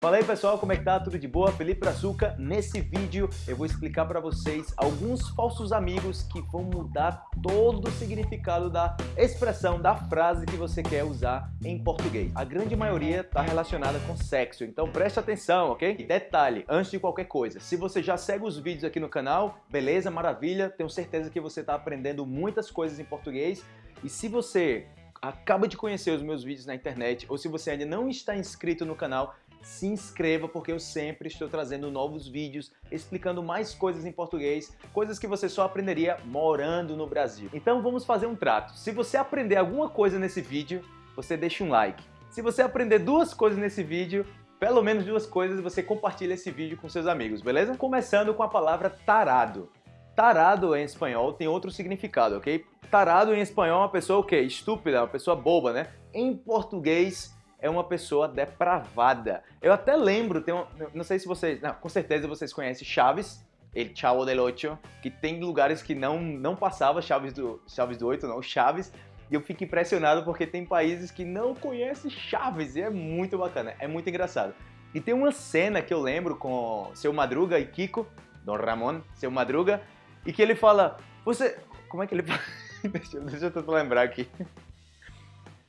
Fala aí pessoal, como é que tá? Tudo de boa? Felipe Brazuca. Nesse vídeo eu vou explicar para vocês alguns falsos amigos que vão mudar todo o significado da expressão, da frase que você quer usar em português. A grande maioria está relacionada com sexo, então preste atenção, ok? Detalhe, antes de qualquer coisa, se você já segue os vídeos aqui no canal, beleza, maravilha, tenho certeza que você está aprendendo muitas coisas em português e se você acaba de conhecer os meus vídeos na internet ou se você ainda não está inscrito no canal, se inscreva porque eu sempre estou trazendo novos vídeos explicando mais coisas em português, coisas que você só aprenderia morando no Brasil. Então vamos fazer um trato. Se você aprender alguma coisa nesse vídeo, você deixa um like. Se você aprender duas coisas nesse vídeo, pelo menos duas coisas, você compartilha esse vídeo com seus amigos, beleza? Começando com a palavra tarado. Tarado em espanhol tem outro significado, ok? Tarado em espanhol é uma pessoa o quê? Estúpida, uma pessoa boba, né? Em português é uma pessoa depravada. Eu até lembro, tem um, não sei se vocês, não, com certeza vocês conhecem Chaves, El Chavo del Ocho, que tem lugares que não, não passava Chaves do, Chaves do Oito, não, Chaves, e eu fico impressionado porque tem países que não conhecem Chaves, e é muito bacana, é muito engraçado. E tem uma cena que eu lembro com Seu Madruga e Kiko, Don Ramon, Seu Madruga, e que ele fala, você, como é que ele fala? deixa, deixa eu tentar lembrar aqui.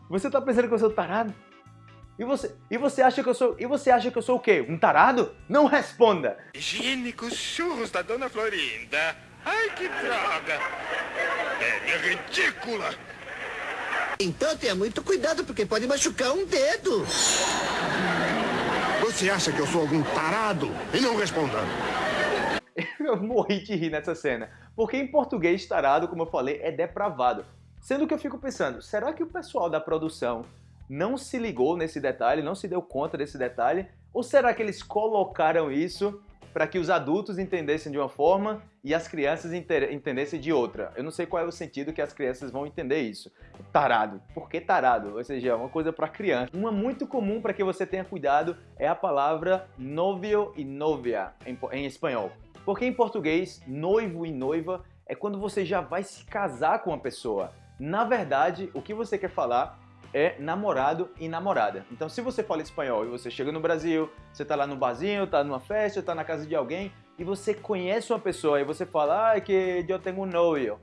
Você tá pensando que eu sou tarado? E você, e você acha que eu sou, e você acha que eu sou o quê? Um tarado? Não responda. Higiênicos churros da Dona Florinda. Ai, que droga. É ridícula. Então tenha muito cuidado, porque pode machucar um dedo. Você acha que eu sou algum tarado? E não responda. Eu morri de rir nessa cena. Porque em português, tarado, como eu falei, é depravado. Sendo que eu fico pensando, será que o pessoal da produção não se ligou nesse detalhe, não se deu conta desse detalhe? Ou será que eles colocaram isso para que os adultos entendessem de uma forma e as crianças entendessem de outra? Eu não sei qual é o sentido que as crianças vão entender isso. Tarado. Por que tarado? Ou seja, é uma coisa para criança. Uma muito comum para que você tenha cuidado é a palavra novio e novia em, em espanhol. Porque em português, noivo e noiva é quando você já vai se casar com uma pessoa. Na verdade, o que você quer falar é namorado e namorada. Então se você fala espanhol e você chega no Brasil, você tá lá no barzinho, tá numa festa, tá na casa de alguém e você conhece uma pessoa e você fala, ah, que eu tenho um novio.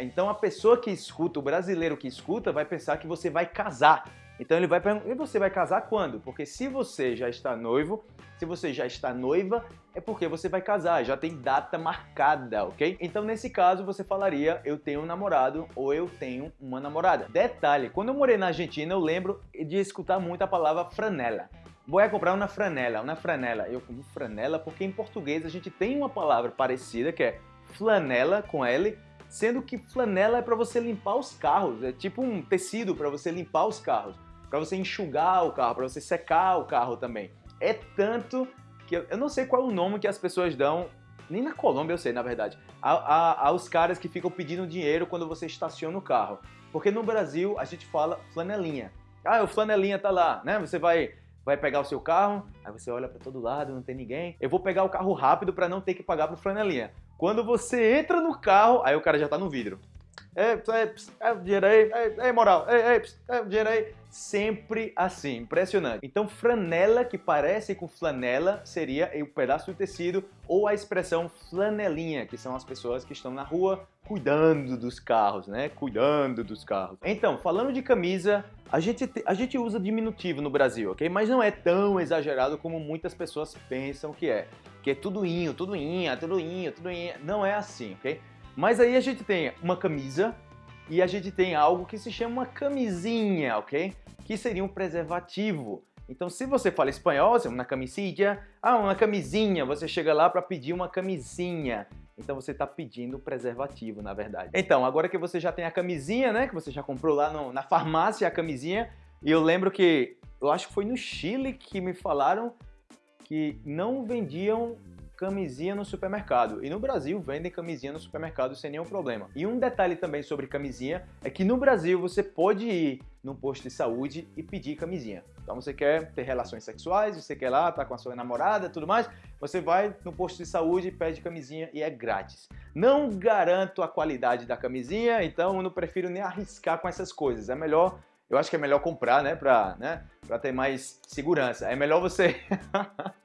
Então a pessoa que escuta, o brasileiro que escuta, vai pensar que você vai casar. Então ele vai perguntar, e você vai casar quando? Porque se você já está noivo, se você já está noiva, é porque você vai casar, já tem data marcada, ok? Então nesse caso você falaria eu tenho um namorado ou eu tenho uma namorada. Detalhe, quando eu morei na Argentina eu lembro de escutar muito a palavra franela. Vou comprar uma franela, uma franela. Eu como franela porque em português a gente tem uma palavra parecida que é flanela com L, sendo que flanela é para você limpar os carros, é tipo um tecido para você limpar os carros, para você enxugar o carro, para você secar o carro também. É tanto que eu, não sei qual é o nome que as pessoas dão, nem na Colômbia eu sei, na verdade, a, a, aos caras que ficam pedindo dinheiro quando você estaciona o carro. Porque no Brasil a gente fala flanelinha. Ah, o flanelinha tá lá, né? Você vai vai pegar o seu carro, aí você olha para todo lado, não tem ninguém. Eu vou pegar o carro rápido para não ter que pagar pro flanelinha. Quando você entra no carro, aí o cara já tá no vidro. É, é, é dinheiro aí, é, é moral, é, é, é dinheiro aí. Sempre assim, impressionante. Então, franela que parece com flanela seria o um pedaço do tecido ou a expressão flanelinha, que são as pessoas que estão na rua cuidando dos carros, né? Cuidando dos carros. Então, falando de camisa, a gente, a gente usa diminutivo no Brasil, ok? Mas não é tão exagerado como muitas pessoas pensam que é. Que é tudo inho, tudo inha, tudo inho, tudo inha. Não é assim, ok? Mas aí a gente tem uma camisa e a gente tem algo que se chama uma camisinha, ok? Que seria um preservativo. Então, se você fala espanhol, você uma camisilla, ah, uma camisinha, você chega lá para pedir uma camisinha. Então você está pedindo preservativo, na verdade. Então, agora que você já tem a camisinha, né, que você já comprou lá no, na farmácia a camisinha, e eu lembro que, eu acho que foi no Chile que me falaram que não vendiam camisinha no supermercado. E no Brasil vendem camisinha no supermercado sem nenhum problema. E um detalhe também sobre camisinha é que no Brasil você pode ir num posto de saúde e pedir camisinha. Então você quer ter relações sexuais, você quer lá, tá com a sua namorada tudo mais, você vai no posto de saúde, pede camisinha e é grátis. Não garanto a qualidade da camisinha, então eu não prefiro nem arriscar com essas coisas. É melhor eu acho que é melhor comprar, né, para né, pra ter mais segurança. É melhor você...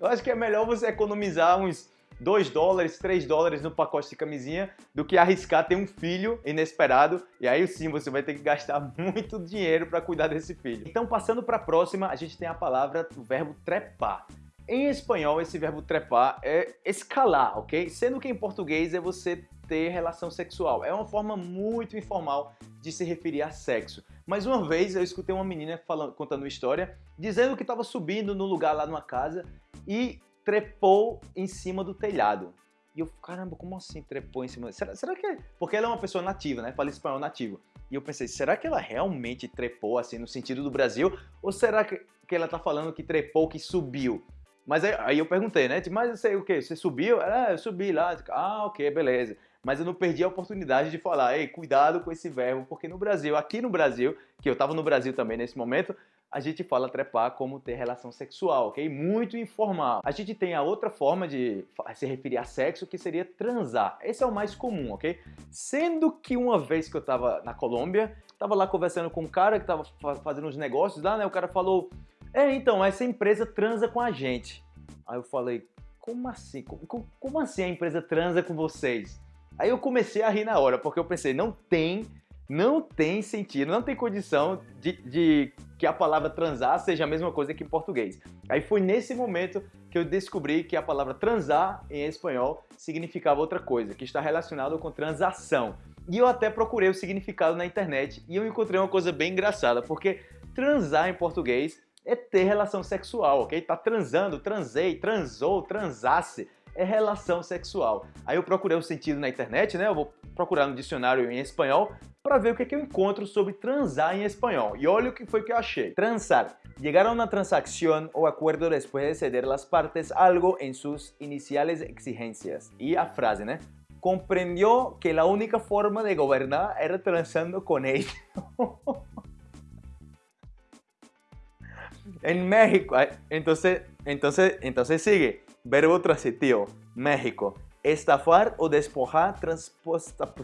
eu acho que é melhor você economizar uns 2 dólares, 3 dólares no pacote de camisinha do que arriscar ter um filho inesperado e aí sim você vai ter que gastar muito dinheiro para cuidar desse filho. Então passando para a próxima, a gente tem a palavra, o verbo trepar. Em espanhol, esse verbo trepar é escalar, ok? Sendo que em português é você ter relação sexual. É uma forma muito informal de se referir a sexo. Mas uma vez eu escutei uma menina falando, contando uma história, dizendo que estava subindo no lugar lá numa casa e trepou em cima do telhado. E eu, caramba, como assim trepou em cima? Será, será que é? Porque ela é uma pessoa nativa, né? Fala espanhol nativo. E eu pensei, será que ela realmente trepou assim no sentido do Brasil? Ou será que, que ela tá falando que trepou, que subiu? Mas aí, aí eu perguntei, né? Tipo, mas eu sei o que? Você subiu? Ah, eu subi lá. Ah, ok, beleza. Mas eu não perdi a oportunidade de falar, ei, cuidado com esse verbo, porque no Brasil, aqui no Brasil, que eu tava no Brasil também nesse momento, a gente fala trepar como ter relação sexual, ok? Muito informal. A gente tem a outra forma de se referir a sexo, que seria transar. Esse é o mais comum, ok? Sendo que uma vez que eu tava na Colômbia, tava lá conversando com um cara que tava fazendo uns negócios lá, né? O cara falou, é, então, essa empresa transa com a gente. Aí eu falei, como assim? Como, como assim a empresa transa com vocês? Aí eu comecei a rir na hora, porque eu pensei, não tem não tem sentido, não tem condição de, de, que a palavra transar seja a mesma coisa que em português. Aí foi nesse momento que eu descobri que a palavra transar em espanhol significava outra coisa, que está relacionado com transação. E eu até procurei o significado na internet e eu encontrei uma coisa bem engraçada, porque transar em português é ter relação sexual, ok? Tá transando, transei, transou, transasse é relação sexual. Aí eu procurei o sentido na internet, né? Eu vou procurar no dicionário em espanhol para ver o que, que eu encontro sobre transar em espanhol. E olha o que foi que eu achei. Transar. Llegar a una transacción o acuerdo después de ceder las partes algo en sus iniciales exigencias. Y a frase, né? Comprendió que la única forma de gobernar era transando con él. en México, entonces, entonces, entonces sigue. Verbo transitivo, México. Estafar o despojar transposta,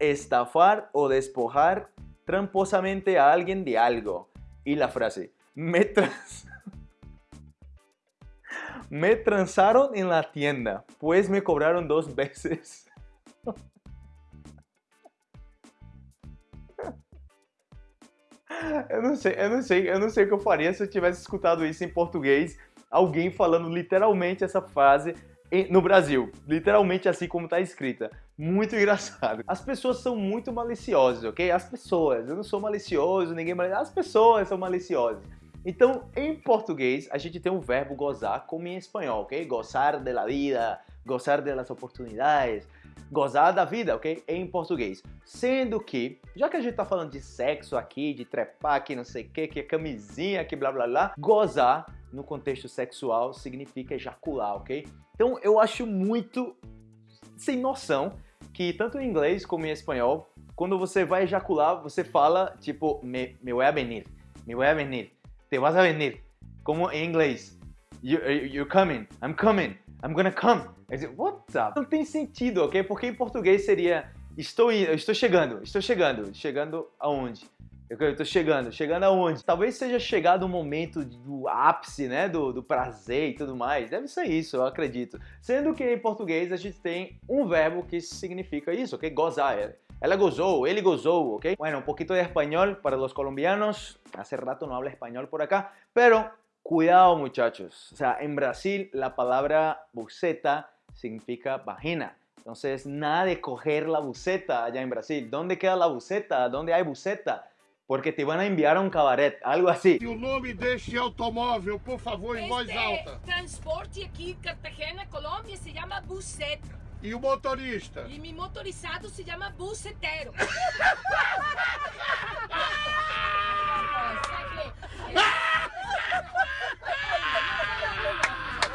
estafar o despojar tramposamente a alguien de algo. Y la frase, me, trans, me transaron en la tienda, pues me cobraron dos veces. Eu não sei, eu não sei, eu não sei o que eu faria se eu tivesse escutado isso em português alguém falando literalmente essa frase no Brasil, literalmente assim como está escrita. Muito engraçado. As pessoas são muito maliciosas, ok? As pessoas, eu não sou malicioso, ninguém malicioso, as pessoas são maliciosas. Então, em português, a gente tem um verbo gozar como em espanhol, ok? Gozar de la vida, gozar de las oportunidades, gozar da vida, ok? Em português. Sendo que, já que a gente tá falando de sexo aqui, de trepar aqui, não sei o que, que é camisinha, que blá blá blá, gozar no contexto sexual significa ejacular, ok? Então eu acho muito sem noção que tanto em inglês como em espanhol, quando você vai ejacular, você fala tipo me, me voy a venir, me voy a venir, te vas a venir, como em inglês, you, you're coming, I'm coming, I'm gonna come. What the? Não tem sentido, ok? Porque em português seria estou indo, estou chegando, estou chegando, chegando aonde? Eu tô chegando. Chegando aonde? Talvez seja chegado o momento do ápice, né? Do, do prazer e tudo mais. Deve ser isso, eu acredito. Sendo que em português a gente tem um verbo que significa isso, ok? Gozar. Ela gozou, ele gozou, ok? Bueno, un poquito de español para los colombianos. Hace rato no habla español por acá. Pero cuidado, muchachos. O sea, en Brasil la palabra buceta significa vagina. Entonces, nada de coger la buceta allá en Brasil. ¿Dónde queda la buceta? ¿Dónde hay buceta? porque te van a enviar a um cabaret, algo assim. E o nome deste automóvel, por favor, em voz alta. transporte aqui Cartagena, Colômbia, se chama Buceta. E o motorista? E meu motorizado se chama Bucetero.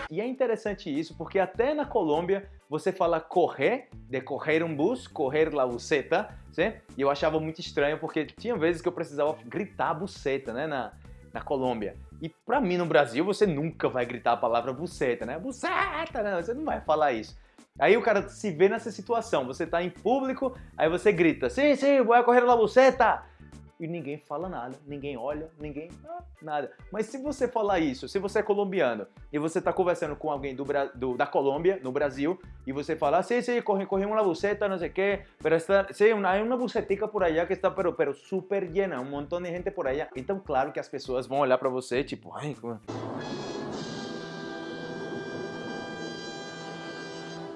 E é interessante isso, porque até na Colômbia você fala correr, de correr um bus, correr la buceta, sim? e eu achava muito estranho porque tinha vezes que eu precisava gritar buceta né, na, na Colômbia. E pra mim no Brasil você nunca vai gritar a palavra buceta, né? Buceta, não, você não vai falar isso. Aí o cara se vê nessa situação, você tá em público, aí você grita, sim, sim, vou correr la buceta. E ninguém fala nada, ninguém olha, ninguém ah, nada. Mas se você falar isso, se você é colombiano e você está conversando com alguém do, do, da Colômbia, no Brasil, e você fala, sim, sim, corre, corre uma buceta, não sei o quê, está, sim, uma, hay uma bucetica por allá que está pero, pero super llena, um montão de gente por allá. Então, claro que as pessoas vão olhar para você, tipo, ai, como...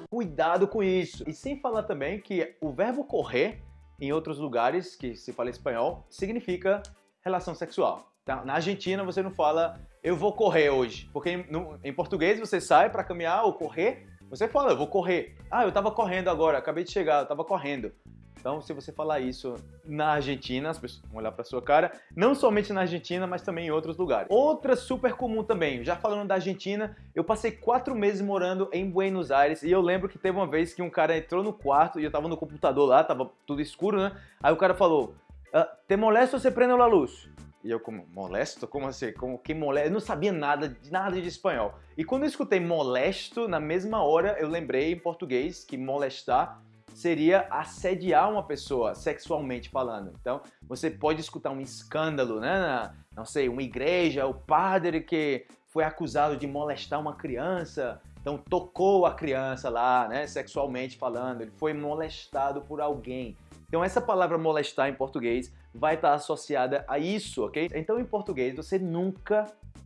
Cuidado com isso. E sem falar também que o verbo correr em outros lugares que se fala espanhol, significa relação sexual. Tá? Na Argentina você não fala eu vou correr hoje, porque em, no, em português você sai para caminhar ou correr, você fala eu vou correr. Ah, eu estava correndo agora, acabei de chegar, eu estava correndo. Então, se você falar isso na Argentina, as pessoas vão olhar para sua cara, não somente na Argentina, mas também em outros lugares. Outra super comum também, já falando da Argentina, eu passei quatro meses morando em Buenos Aires e eu lembro que teve uma vez que um cara entrou no quarto e eu tava no computador lá, tava tudo escuro, né? Aí o cara falou, ah, te molesto se prende a luz? E eu como, molesto? Como assim? Como que molesto? Eu não sabia nada de nada de espanhol. E quando eu escutei molesto, na mesma hora eu lembrei em português que molestar seria assediar uma pessoa sexualmente falando. Então, você pode escutar um escândalo, né? Na, não sei, uma igreja, o padre que foi acusado de molestar uma criança, então tocou a criança lá, né, sexualmente falando, ele foi molestado por alguém. Então essa palavra molestar em português vai estar associada a isso, ok? Então em português você nunca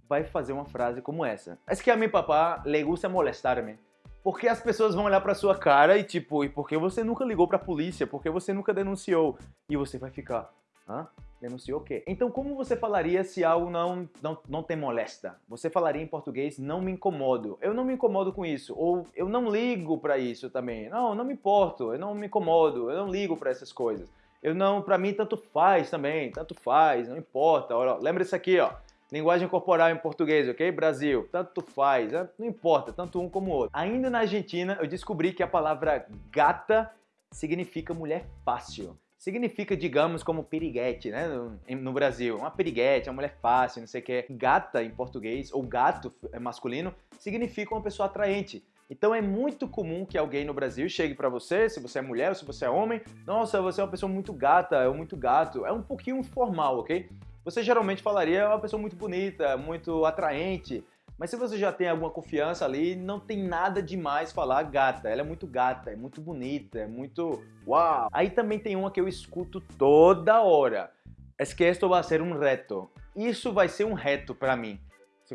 vai fazer uma frase como essa. Es que a mi papá le gusta molestar-me. Porque as pessoas vão olhar pra sua cara e tipo, e por que você nunca ligou pra polícia? Por que você nunca denunciou? E você vai ficar, hã? Denunciou o quê? Então como você falaria se algo não, não, não te molesta? Você falaria em português, não me incomodo. Eu não me incomodo com isso. Ou eu não ligo pra isso também. Não, não me importo, eu não me incomodo, eu não ligo pra essas coisas. Eu não, pra mim tanto faz também, tanto faz, não importa. Olha, lembra isso aqui, ó. Linguagem corporal em português, ok? Brasil, tanto faz, né? não importa, tanto um como o outro. Ainda na Argentina, eu descobri que a palavra gata significa mulher fácil. Significa, digamos, como piriguete, né? No, Brasil. Uma piriguete, uma mulher fácil, não sei o que. Gata, em português, ou gato é masculino, significa uma pessoa atraente. Então é muito comum que alguém no Brasil chegue para você, se você é mulher ou se você é homem, nossa, você é uma pessoa muito gata, ou muito gato. É um pouquinho informal, ok? Você geralmente falaria é uma pessoa muito bonita, muito atraente, mas se você já tem alguma confiança ali, não tem nada demais falar gata. Ela é muito gata, é muito bonita, é muito uau. Aí também tem uma que eu escuto toda hora. É que esto vai ser um reto. Isso vai ser um reto para mim.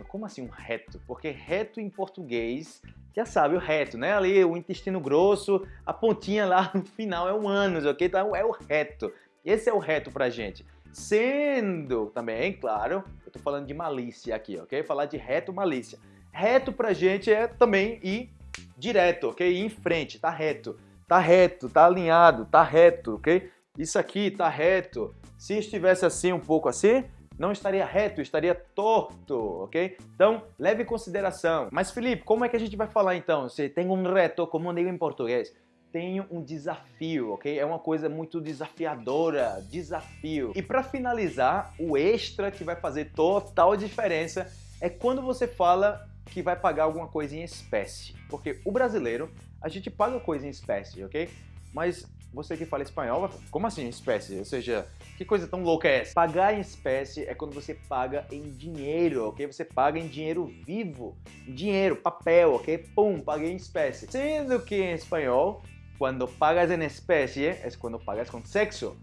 Como assim um reto? Porque reto em português, já sabe, o reto, né? Ali o intestino grosso, a pontinha lá no final é um ânus, ok? Então é o reto. Esse é o reto pra gente. Sendo também, claro, eu tô falando de malícia aqui, ok? Falar de reto malícia. Reto pra gente é também ir direto, ok? Ir em frente, tá reto. Tá reto, tá alinhado, tá reto, ok? Isso aqui tá reto. Se estivesse assim, um pouco assim, não estaria reto, estaria torto, ok? Então, leve em consideração. Mas, Felipe, como é que a gente vai falar então? Se tem um reto, como digo em português? Tenho um desafio, ok? É uma coisa muito desafiadora, desafio. E para finalizar, o extra que vai fazer total diferença é quando você fala que vai pagar alguma coisa em espécie. Porque o brasileiro, a gente paga coisa em espécie, ok? Mas você que fala espanhol, como assim em espécie? Ou seja, que coisa tão louca é essa? Pagar em espécie é quando você paga em dinheiro, ok? Você paga em dinheiro vivo, dinheiro, papel, ok? Pum, paguei em espécie. Sendo que em espanhol Cuando pagas en especie es cuando pagas con sexo.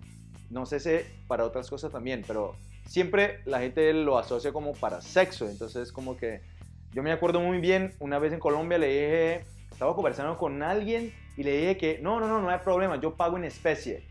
No sé si para otras cosas también, pero siempre la gente lo asocia como para sexo. Entonces como que yo me acuerdo muy bien, una vez en Colombia le dije, estaba conversando con alguien y le dije que no, no, no, no hay problema, yo pago en especie.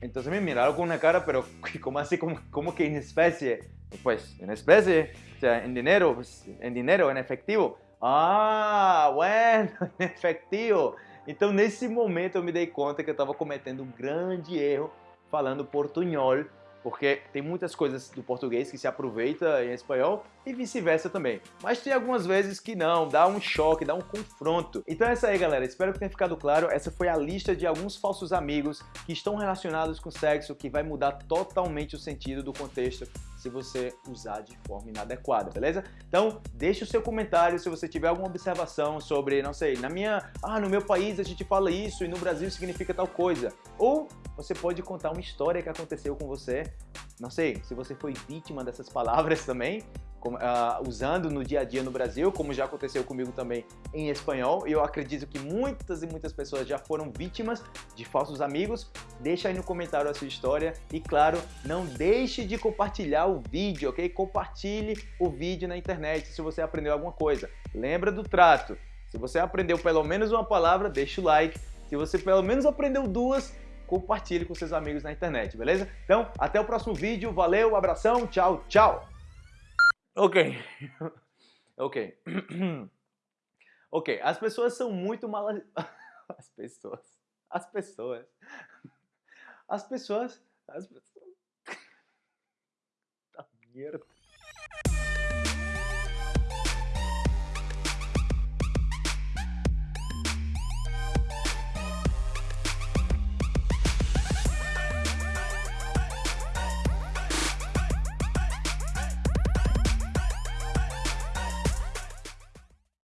Entonces me miraron con una cara, pero ¿cómo así? ¿Cómo, cómo que en especie? Pues en especie, o sea, en dinero, pues, en dinero, en efectivo. Ah, bueno, en efectivo. Então, nesse momento, eu me dei conta que eu estava cometendo um grande erro falando portunhol, porque tem muitas coisas do português que se aproveita em espanhol e vice-versa também. Mas tem algumas vezes que não, dá um choque, dá um confronto. Então é isso aí, galera. Espero que tenha ficado claro. Essa foi a lista de alguns falsos amigos que estão relacionados com sexo, que vai mudar totalmente o sentido do contexto se você usar de forma inadequada, beleza? Então, deixe o seu comentário se você tiver alguma observação sobre, não sei, na minha, ah, no meu país a gente fala isso e no Brasil significa tal coisa. Ou você pode contar uma história que aconteceu com você, não sei, se você foi vítima dessas palavras também, uh, usando no dia a dia no Brasil, como já aconteceu comigo também em espanhol. Eu acredito que muitas e muitas pessoas já foram vítimas de falsos amigos. Deixa aí no comentário a sua história e, claro, não deixe de compartilhar o vídeo, ok? Compartilhe o vídeo na internet se você aprendeu alguma coisa. Lembra do trato. Se você aprendeu pelo menos uma palavra, deixa o like. Se você pelo menos aprendeu duas, compartilhe com seus amigos na internet, beleza? Então, até o próximo vídeo. Valeu, abração, tchau, tchau! Ok. ok. ok, as pessoas são muito mal... As pessoas... As pessoas... As pessoas... As pessoas... Tá merda.